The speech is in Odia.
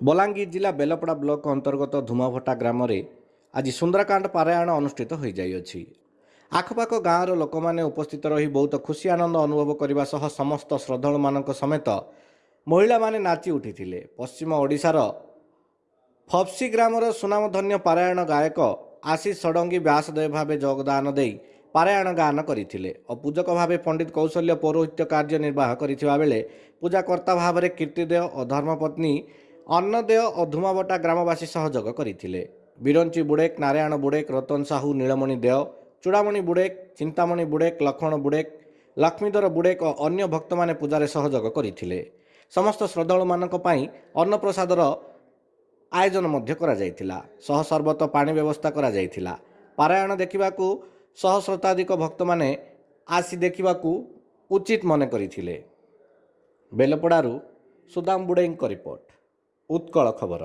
ବଲାଙ୍ଗୀର ଜିଲ୍ଲା ବେଲପଡ଼ା ବ୍ଲକ ଅନ୍ତର୍ଗତ ଧୁମାଭଟା ଗ୍ରାମରେ ଆଜି ସୁନ୍ଦରକାଣ୍ଡ ପାରାୟଣ ଅନୁଷ୍ଠିତ ହୋଇଯାଇଅଛି। ଆଖପାଖ ଗାଁର ଲୋକମାନେ ଉପସ୍ଥିତ ରହି ବହୁତ ଖୁସି ଆନନ୍ଦ ଅନୁଭବ କରିବା ସହ ସମସ୍ତ ଶ୍ରଦ୍ଧାଳୁମାନଙ୍କ ସମେତ ମହିଳାମାନେ ନାଚି ଉଠିଥିଲେ। ପଶ୍ଚିମ ଓଡ଼ିଶାର ଫପ୍ସି ଗ୍ରାମର ସୁନାମଧନ୍ୟ ପାରାୟଣ ଗାୟକ ଆଶିଷ ଷଡ଼ଙ୍ଗୀ ବ୍ୟାସଦେବ ଭାବେ ଯୋଗଦାନ ଦେଇ ପାରାୟଣ ଗାନ କରିଥିଲେ ଓ ପୂଜକ ଭାବେ ପଣ୍ଡିତ କୌଶଲ୍ୟ ପୌରୋହିତ୍ୟ କାର୍ଯ୍ୟ ନିର୍ବାହ କରିଥିବା ବେଳେ ପୂଜାକର୍ତ୍ତା ଭାବରେ କୀର୍ତ୍ତିଦେୟ ଓ ଧର୍ମପତ୍ନୀ ଅନ୍ନଦେୟ ଓ ଧୁମାବଟା ଗ୍ରାମବାସୀ ସହଯୋଗ କରିଥିଲେ। ବିରଞ୍ଚି ବୁଡ଼େକ ନାରାୟଣ ବୁଡ଼େକ ରତନ ସାହୁ ନୀଳମଣି ଦେୟ ଚୂଡ଼ାମଣି ବୁଡ଼େକ ଚିନ୍ତାମଣି ବୁଡ଼େକ ଲକ୍ଷ୍ମଣ ବୁଡ଼େକ ଲକ୍ଷ୍ମୀଧର ବୁଡ଼େକ ଓ ଅନ୍ୟ ଭକ୍ତମାନେ ପୂଜାରେ ସହଯୋଗ କରିଥିଲେ। ସମସ୍ତ ଶ୍ରଦ୍ଧାଳୁମାନଙ୍କ ପାଇଁ ଅନ୍ନପ୍ରସାଦର ଆୟୋଜନ ମଧ୍ୟ କରାଯାଇଥିଲା। ସହ ସର୍ବତ ପାଣି ବ୍ୟବସ୍ଥା କରାଯାଇଥିଲା। ପାରାୟଣ ଦେଖିବାକୁ ଶହ ଶତାଧିକ ଭକ୍ତମାନେ ଆସି ଦେଖିବାକୁ ଉଚିତ ମନେ କରିଥିଲେ। ବେଲପଡ଼ାରୁ ସୁଦାମ ବୁଡ଼େଇଙ୍କ ରିପୋର୍ଟ। ଉତ୍କଳ ଖବର